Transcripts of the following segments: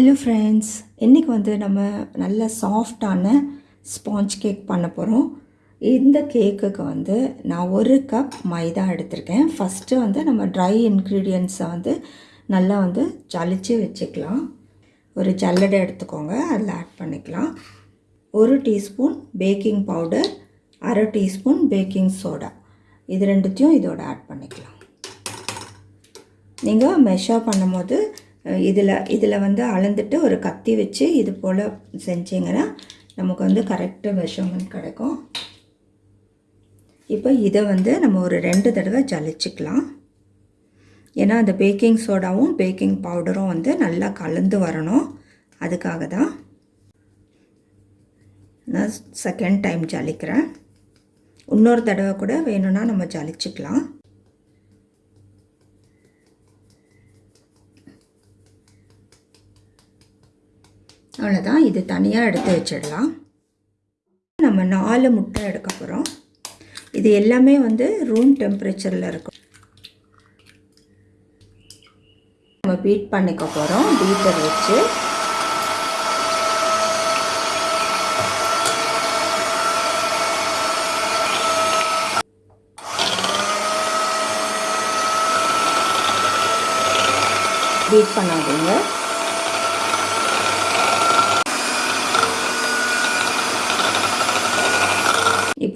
Hello friends இன்றைக்கி வந்து நம்ம நல்ல சாஃப்டான ஸ்பாஞ்ச் கேக் பண்ண போகிறோம் இந்த கேக்குக்கு வந்து நான் ஒரு கப் மைதா எடுத்திருக்கேன். ஃபஸ்ட்டு வந்து நம்ம ட்ரை இன்க்ரீடியன்ட்ஸை வந்து நல்லா வந்து ஜலிச்சு வச்சுக்கலாம். ஒரு ஜல்லடை எடுத்துக்கோங்க அதில் ஆட் பண்ணிக்கலாம். ஒரு டீஸ்பூன் பேக்கிங் பவுடர் அரை டீஸ்பூன் பேக்கிங் சோடா இது ரெண்டுத்தையும் இதோட ஆட் பண்ணிக்கலாம். நீங்கள் மெஷர் பண்ணும்போது இதில் இதில் வந்து அளந்துட்டு ஒரு கத்தி வச்சு இது போல் செஞ்சிங்கன்னா நமக்கு வந்து கரெக்டாக மெஷர்மெண்ட் கிடைக்கும். இப்போ இதை வந்து நம்ம ஒரு ரெண்டு தடவை ஜலிச்சுக்கலாம். ஏன்னா அந்த பேக்கிங் சோடாவும் பேக்கிங் பவுடரும் வந்து நல்லா கலந்து வரணும். அதுக்காக தான் நான் செகண்ட் டைம் ஜலிக்கிறேன். இன்னொரு தடவை கூட வேணும்னா நம்ம ஜலிச்சுக்கலாம். அவ்வளோதான் இது தனியாக எடுத்து வச்சிடலாம். நம்ம நாலு முட்டை எடுக்க போகிறோம் இது எல்லாமே வந்து ரூம் டெம்பரேச்சரில் இருக்கும். நம்ம பீட் பண்ணிக்க போகிறோம் பீட்டர் வச்சு. பீட் பண்ணாதீங்க.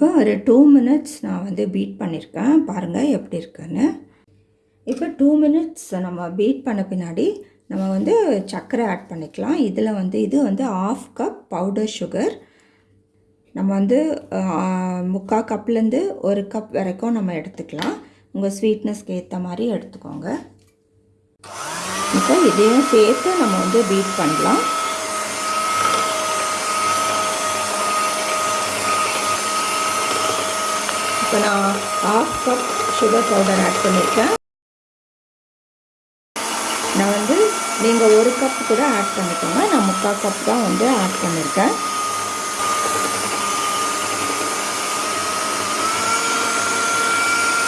இப்போ ஒரு டூ மினிட்ஸ் நான் வந்து பீட் பண்ணியிருக்கேன் பாருங்கள் எப்படி இருக்குன்னு. இப்போ டூ மினிட்ஸ் நம்ம பீட் பண்ண பின்னாடி நம்ம வந்து சர்க்கரை ஆட் பண்ணிக்கலாம். இதில் வந்து இது வந்து ஆஃப் கப் பவுடர் சுகர் நம்ம வந்து முக்கால் கப்லேருந்து ஒரு கப் வரைக்கும் நம்ம எடுத்துக்கலாம். உங்கள் ஸ்வீட்னஸ்க்கு ஏற்ற மாதிரி எடுத்துக்கோங்க. இப்போ இதையும் சேர்த்து நம்ம வந்து பீட் பண்ணலாம். இப்போ நான் half cup sugar powder add பண்ணியிருக்கேன் நான் வந்து நீங்கள் ஒரு கப் கூட ஆட் பண்ணிக்கோங்க. நான் முக்கால் கப் தான் வந்து ஆட் பண்ணியிருக்கேன்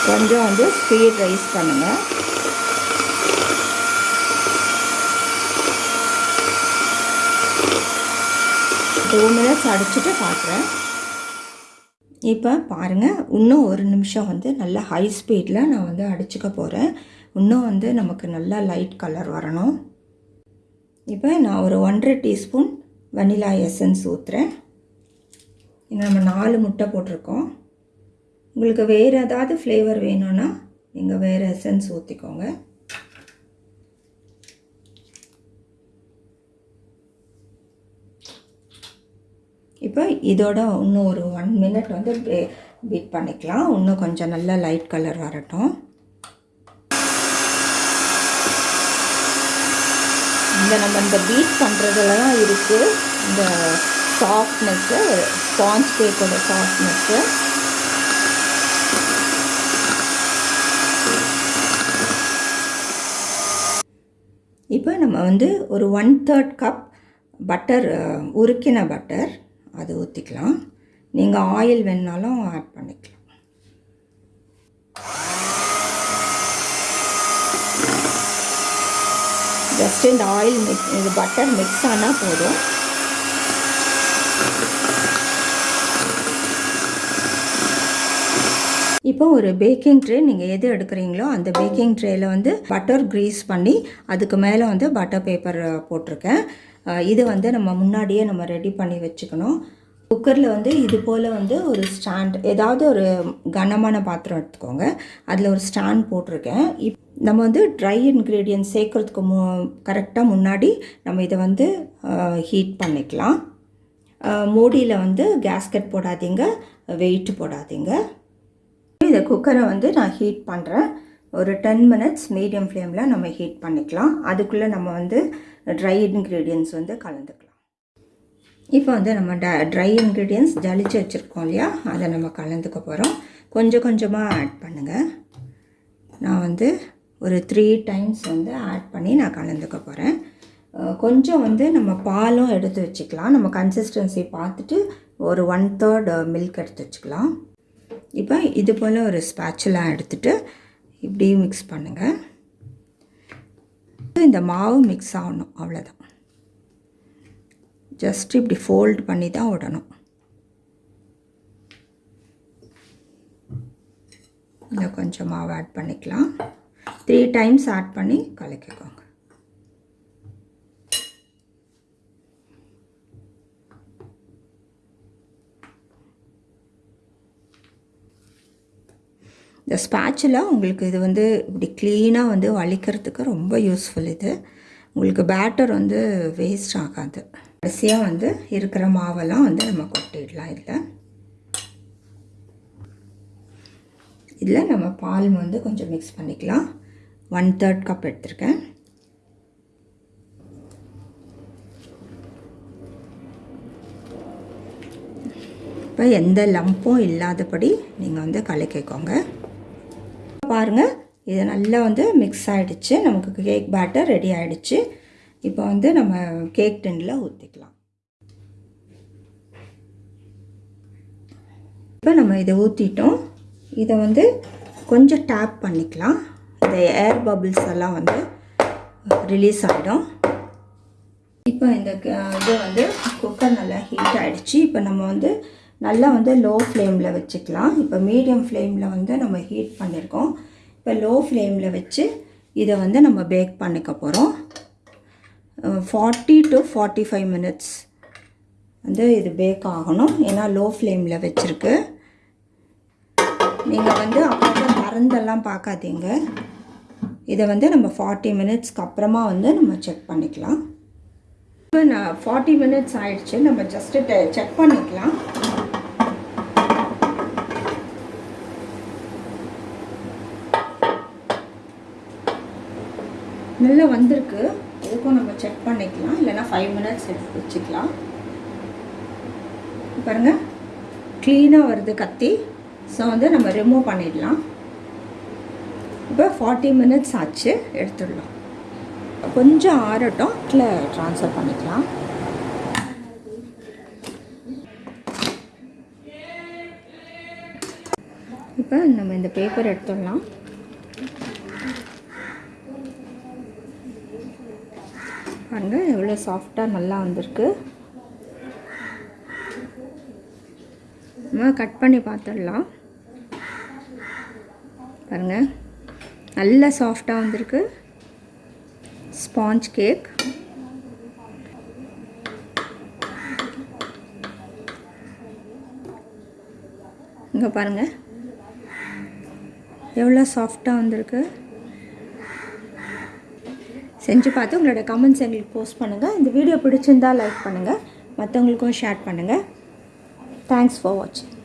கொஞ்சம் வந்து ஸ்பீட் ரைஸ் பண்ணுங்கள் டூ மினிட்ஸ் அடிச்சுட்டு காட்டுறேன். இப்போ பாருங்கள் இன்னும் ஒரு நிமிஷம் வந்து நல்லா ஹை ஸ்பீடில் நான் வந்து அடிச்சுக்க போகிறேன் இன்னும் வந்து நமக்கு நல்லா லைட் கலர் வரணும். இப்போ நான் ஒரு ஒன்றரை டீஸ்பூன் வனிலா எசன்ஸ் ஊற்றுறேன் நம்ம நாலு முட்டை போட்டிருக்கோம். உங்களுக்கு வேறு ஏதாவது ஃப்ளேவர் வேணும்னா நீங்கள் வேறு எசன்ஸ் ஊற்றிக்கோங்க இப்போ இதோட இன்னும் ஒரு ஒன் மினிட் வந்து பீட் பண்ணிக்கலாம். இன்னும் கொஞ்சம் நல்லா லைட் கலர் வரட்டும். இந்த நம்ம இந்த பீட் பண்ணுறதுல தான் இருக்குது இந்த சாஃப்ட்னஸ்ஸு ஸ்பாஞ்ச் கேக்கோட சாஃப்ட்னஸ்ஸு இப்போ நம்ம வந்து ஒரு ஒன் தேர்ட் கப் பட்டர் உருக்கின பட்டர் அது ஊற்றிக்கலாம் நீங்கள் ஆயில் வேணுனாலும் ஆட் பண்ணிக்கலாம். ஜஸ்ட் இந்த ஆயில் மிக்ஸ் இது பட்டர் மிக்ஸ் ஆனால் போதும். இப்போ ஒரு பேக்கிங் ட்ரே நீங்கள் எது எடுக்கிறீங்களோ அந்த பேக்கிங் ட்ரேயில் வந்து பட்டர் க்ரீஸ் பண்ணி அதுக்கு மேலே வந்து பட்டர் பேப்பர் போட்டிருக்கேன். இது வந்து நம்ம முன்னாடியே நம்ம ரெடி பண்ணி வச்சுக்கணும். குக்கரில் வந்து இது போல் வந்து ஒரு ஸ்டாண்ட் ஏதாவது ஒரு கனமான பாத்திரம் எடுத்துக்கோங்க. அதில் ஒரு ஸ்டாண்ட் போட்டிருக்கேன். இப் நம்ம வந்து ட்ரை இன்க்ரீடியன்ட் சேர்க்குறதுக்கு மு கரெக்டாக முன்னாடி நம்ம இதை வந்து ஹீட் பண்ணிக்கலாம். மூடியில் வந்து கேஸ்கட் போடாதீங்க வெயிட் போடாதீங்க. இந்த குக்கரை வந்து நான் ஹீட் பண்ணுறேன் ஒரு டென் மினிட்ஸ் மீடியம் ஃப்ளேமில் நம்ம ஹீட் பண்ணிக்கலாம். அதுக்குள்ளே நம்ம வந்து ட்ரை இன்க்ரீடியன்ஸ் வந்து கலந்துக்கலாம். இப்போ வந்து நம்ம ட ட்ரை இன்க்ரீடியன்ஸ் ஜலிச்சு வச்சுருக்கோம் இல்லையா? அதை நம்ம கலந்துக்க போகிறோம் கொஞ்சம் கொஞ்சமாக ஆட் பண்ணுங்கள் நான் வந்து ஒரு த்ரீ டைம்ஸ் வந்து ஆட் பண்ணி நான் கலந்துக்க போகிறேன் கொஞ்சம் வந்து நம்ம பாலும் எடுத்து வச்சுக்கலாம். நம்ம கன்சிஸ்டன்சி பார்த்துட்டு ஒரு ஒன் தேர்ட் மில்க் எடுத்து வச்சுக்கலாம். இப்போ இது போல் ஒரு ஸ்பேச்சுலாம் எடுத்துகிட்டு இப்படி மிக்ஸ் பண்ணுங்கள் இந்த மாவு மிக்ஸ் ஆகணும் அவ்வளோதான் ஜஸ்ட் இப்படி ஃபோல்ட் பண்ணி தான் விடணும். இதில் கொஞ்சம் மாவு ஆட் பண்ணிக்கலாம். த்ரீ டைம்ஸ் ஆட் பண்ணி கலக்கிக்கோ இந்த ஸ்பேட்சில் உங்களுக்கு இது வந்து இப்படி க்ளீனாக வந்து வலிக்கிறதுக்கு ரொம்ப யூஸ்ஃபுல் இது. உங்களுக்கு பேட்டர் வந்து வேஸ்ட் ஆகாது. கடைசியாக வந்து இருக்கிற மாவெல்லாம் வந்து நம்ம கொட்டிடலாம் இதில். இதில் நம்ம பால் வந்து கொஞ்சம் மிக்ஸ் பண்ணிக்கலாம். ஒன் தேர்ட் கப் எடுத்திருக்கேன். இப்போ எந்த லம்பும் இல்லாதபடி நீங்கள் வந்து கலக்கிக்கோங்க. பாருங்கள் இது நல்லா வந்து மிக்ஸ் ஆகிடுச்சு நமக்கு கேக் பேட்டர் ரெடி ஆகிடுச்சு இப்போ வந்து நம்ம கேக் டெண்டில் ஊற்றிக்கலாம் இப்போ நம்ம இதை ஊற்றிட்டோம் இதை வந்து கொஞ்சம் டேப் பண்ணிக்கலாம். இந்த ஏர் பபிள்ஸ் எல்லாம் வந்து ரிலீஸ் ஆகிடும் இப்போ இந்த இது வந்து குக்கர் நல்லா ஹீட் ஆகிடுச்சு இப்போ நம்ம வந்து நல்லா வந்து லோ ஃப்ளேமில் வச்சுக்கலாம். இப்போ மீடியம் ஃப்ளேமில் வந்து நம்ம ஹீட் பண்ணியிருக்கோம் இப்போ லோ ஃப்ளேமில் வச்சு இதை வந்து நம்ம பேக் பண்ணிக்க போகிறோம் forty to forty five minutes வந்து இது பேக் ஆகணும். ஏன்னா லோ ஃப்ளேமில் வச்சுருக்கு. நீங்கள் வந்து அப்பப்போ மருந்தெல்லாம் பார்க்காதீங்க. இதை வந்து நம்ம ஃபார்ட்டி மினிட்ஸ்க்கு அப்புறமா வந்து நம்ம செக் பண்ணிக்கலாம். இப்போ நான் ஃபார்ட்டி மினிட்ஸ் ஆயிடுச்சு. நம்ம ஜஸ்ட்டு செக் பண்ணிக்கலாம். நல்லா வந்திருக்கு. இதுக்கும் நம்ம செக் பண்ணிக்கலாம். இல்லைனா ஃபைவ் மினிட்ஸ் எடுத்து வச்சுக்கலாம். பாருங்கள் க்ளீனாக வருது கத்தி. ஸோ வந்து நம்ம ரிமூவ் பண்ணிடலாம். இப்போ ஃபார்ட்டி மினிட்ஸ் ஆச்சு. எடுத்துடலாம். கொஞ்சம் ஆறட்டும். இதில் ட்ரான்ஸ்ஃபர் பண்ணிக்கலாம். இப்போ நம்ம இந்த பேப்பர் எடுத்துடலாம். பாருங்கள் எவ்வளோ சாஃப்டாக நல்லா வந்திருக்கு. நம்ம கட் பண்ணி பார்த்துடலாம். பாருங்கள் நல்ல சாஃப்டாக வந்திருக்கு. ஸ்பாஞ்ச் கேக் இங்கே பாருங்கள் எவ்வளோ சாஃப்டாக வந்திருக்கு. செஞ்சு பார்த்து உங்களோட கமெண்ட்ஸ் எங்களுக்கு போஸ்ட் பண்ணுங்கள் இந்த வீடியோ பிடிச்சிருந்தால் லைக் பண்ணுங்கள் மற்றவங்களுக்கும் ஷேர் பண்ணுங்கள் தேங்க்ஸ் ஃபார் வாட்சிங்